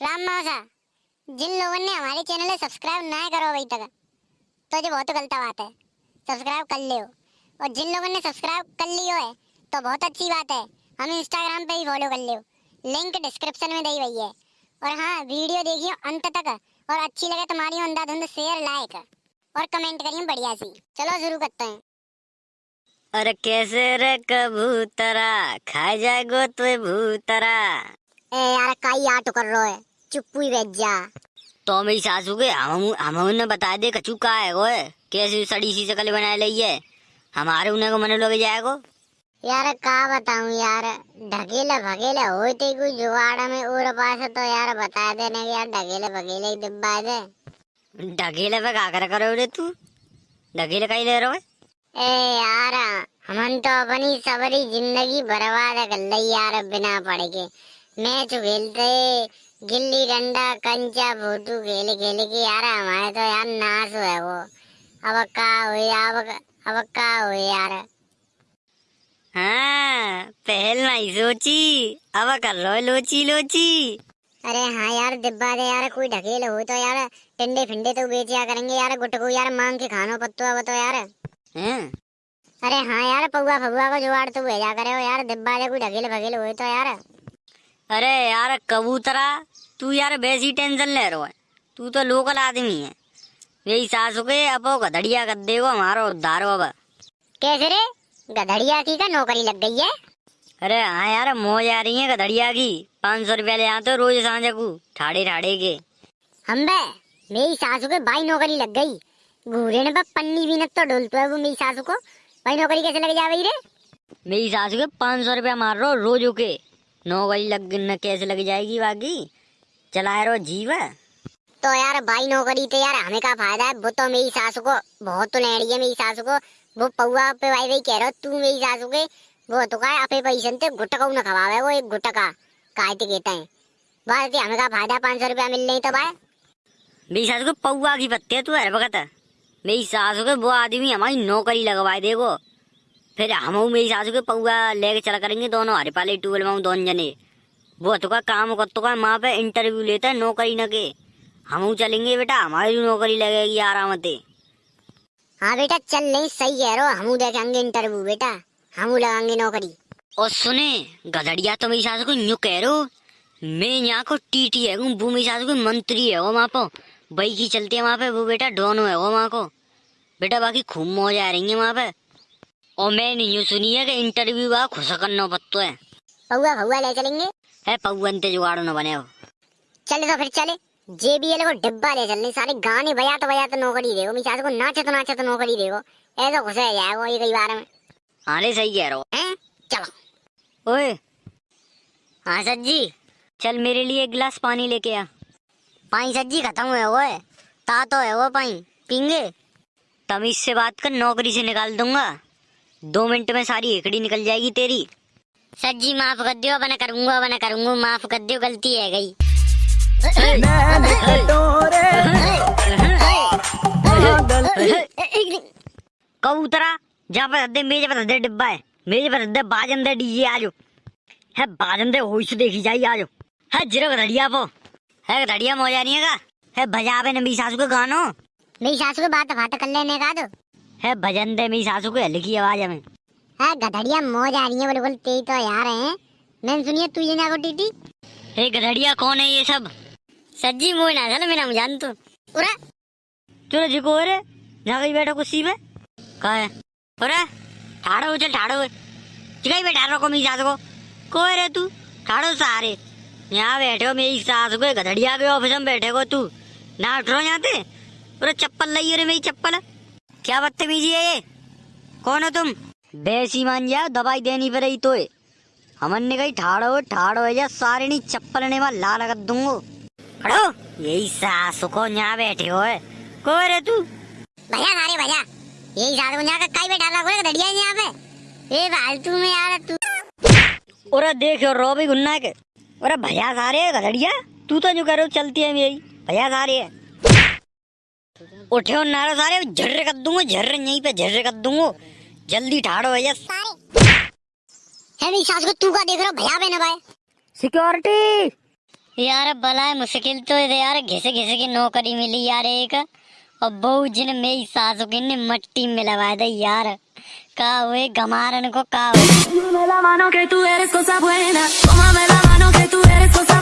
राम मौसा जिन लोगों ने हमारे चैनल को सब्सक्राइब ना करो अभी तक तो जो बहुत गलत बात है। सब्सक्राइब कर लियो। और जिन लोगों ने सब्सक्राइब कर लियो है तो बहुत अच्छी बात है। हम इंस्टाग्राम पे ही फॉलो कर लियो। लिंक डिस्क्रिप्शन में दी हुई है। और हाँ वीडियो देखियो अंत तक। और अच्छी लगे तुम्हारी अंधाधुंध शेयर लाइक और कमेंट करिए बढ़िया सी। चलो शुरू करते हैं। अरे कैसे रे कबूतरा? खा जाएगो तो भूतरा। यार काई आटो कर रहा है। चुप ही बैठ जा। तो मेरी सासू के हम हम उन्हें बता दे कचू का है वो कैसी सड़ी सी शकल बना ली है। हमारे उन्हें को मन लोग जाएगो। यार का बताऊँ यार ढकेले भगेले होते कोई जुगाड़ में और पास तो यार बता देने कि यार ढकेले भगेले ही डिब्बा दे ढकेले पे का कर करो रे तू? ढकेले कहीं ले रहे हो? ए यार हमन तो अपनी सबरी ज़िंदगी बर्बाद कर ली यार बिना पढ़ के। मैच खेलते गिल्ली डंडा कंचा भूतू खेल खेल के यार हमारे तो यार नाश है वो। अब का हुई अब अब का हुई यार? हाँ पहल नहीं सोची अब कर लो लोची लोची। अरे हाँ यार डिब्बा दे यार कोई ढकेल हो तो यार टिंडे फिंडे तो बेचिया करेंगे यार गुटको यार मांग के खानो पत्तो अब तो यार। हैं। अरे हाँ यार पौआ फगुआ को जुगाड़ तो भेजा करे हो यार डिब्बा दे कोई ढकेल भगेल हो तो यार। अरे यार कबूतरा तू यार वैसी टेंशन ले रहा है। तू तो लोकल आदमी है। मेरी सासू के वो गधड़िया कर देगो हमारा उद्धार हो अब कैसे रे? गधड़िया की का नौकरी लग गई है? अरे हाँ यार मौज आ रही है गधड़िया की। पाँच सौ रुपया ले आते रोज साँझ को ठाड़े ठाड़े के। हम बे मेरी सासू के भाई नौकरी लग गई। घूरे ने बस पन्नी भी न तो डोलतो है वो मेरी सासू को। भाई नौकरी कैसे लग जावे रे? मेरी सासू के पाँच सौ रुपया मार रहो रोज के नौकरी लग न कैसे लग जाएगी बाकी चला रहो जीव। तो यार भाई नौकरी तो यार हमें का फ़ायदा है। वो तो मेरी सासू को बहुत तो लेड़ी है मेरी सासू को। वो पौआ पे भाई भाई कह रहा तू मेरी सासू के वो तो का अपे पैसे ते गुटका न खवावे वो एक गुटका ते कहते हैं बस हमें का फ़ायदा पाँच सौ रुपया मिल नहीं तो भाई। मेरी सासू को पौआ की पत्ते तू हर वक्त। मेरी सासू के वो आदमी हमारी नौकरी लगवाए देगो फिर हम मेरी सासू के पौआ लेके चला करेंगे दोनों हरे पाले ट्यूबवेल में दोनों जने। वो तो का काम कर तो का माँ पे इंटरव्यू लेता है नौकरी न के। हम चलेंगे बेटा हमारी भी नौकरी लगेगी आराम से हाँ बेटा चल नहीं सही कह रहे हो हम देखेंगे इंटरव्यू बेटा। हम लगाएँगे नौकरी। और सुने गधड़िया तो मेरी सासू को यूँ कह रहे हो मैं यहाँ को टीटी है वो मेरी सासू को मंत्री है वो वहाँ पर। बई की चलती है वहाँ पे वो बेटा डोनो है वो वहाँ को। बेटा बाकी खूब मौज आ रही है वहाँ पे। और मैंने यूँ सुनी है कि इंटरव्यू का खुश करना पत्तो है। पौआ फौआ ले चलेंगे। है पौन ते जुगाड़ो न बने हो। चले तो फिर चले। जेबीएल को डिब्बा ले चलने सारे गाने बजा तो बजा तो नौकरी देगो। मेरी को नाचे तो नाचे तो नौकरी देगो। ऐसा खुश है जाएगो ये कई बार में। हाँ ले सही कह रहे हो। हैं? चलो। ओए। हाँ सज्जी चल मेरे लिए एक गिलास पानी लेके आ। पानी सज्जी खत्म हुए वो है ता तो है वो पानी। पींगे? तमीज से बात कर नौकरी से निकाल दूँगा। दो मिनट में सारी एकड़ी निकल जाएगी तेरी। सज्जी माफ़ कर दियो बना करूँगा बना करूँगा माफ़ कर दियो गलती है गई। कबूतरा जहाँ पर दे मेज पर दे डिब्बा है मेज पर दे बाजन दे डीजे आजो है बाजन दे होश देखी जाई आजो है जिरो घड़िया पो। है घड़िया मौजा नहीं है का है भजावे ने मेरी सासू के गानो। मेरी सासू के बात बात कर लेने का तो। है भजन दे मेरी सासू के हल्की आवाज़ में। है गधड़िया मौज आ रही है बिल्कुल तेज तो यार है। मैंने सुनिए तू ये जागो टीटी। हे गधड़िया कौन है ये सब? सज्जी मोह ना चल मेरा जान तू उरा। चलो जी को रे गई बैठो कुर्सी में। कहा है? अरे ठाड़ो हो चल ठाड़ो। हो चिकाई बैठा रखो मेरी सास को। कोई रे तू? ठाड़ो सारे। यहाँ बैठे हो मेरी सास को गधड़िया के ऑफ़िस में बैठे हो तू। ना उठ रहो यहाँ से अरे चप्पल लाई रे मेरी चप्पल। क्या बदतमीजी है ये? कौन हो तुम? बेसी मान जाओ दवाई देनी पड़ेगी तो हमन ने कही ठाड़ो ठाड़ो है जा सारे नहीं चप्पल ने वहाँ लाल कर दूंगो। खड़ो। यही सास को यहाँ बैठे हो है। रे तू? भैया सारे भैया। यही साथ को जाकर कई बैठा रखो गधड़िया है यहाँ पे। ए फालतू में यार तू। और देखो रो भी गुन्ना के। अरे भैया सारे गधड़िया तू तो जो करो चलती है मेरी भैया सारे है। उठे नारा सारे झर्रे कर दूँगा झर्रे यहीं पे झर्रे कर दूँगा। जल्दी ठाड़ो भैया। सारे। है मेरी सास को तू का देख रहा भैया बहन भाई। सिक्योरिटी यार भला है मुश्किल तो है यार घिसे घिसे की नौकरी मिली यार एक। और बहू जिन मेरी सास को ने मट्टी में लगाया था यार। का हुए गमारन को का हुए मेला मानो के तू एरे को सब हुए ना। मेला मानो के तू एरे को सब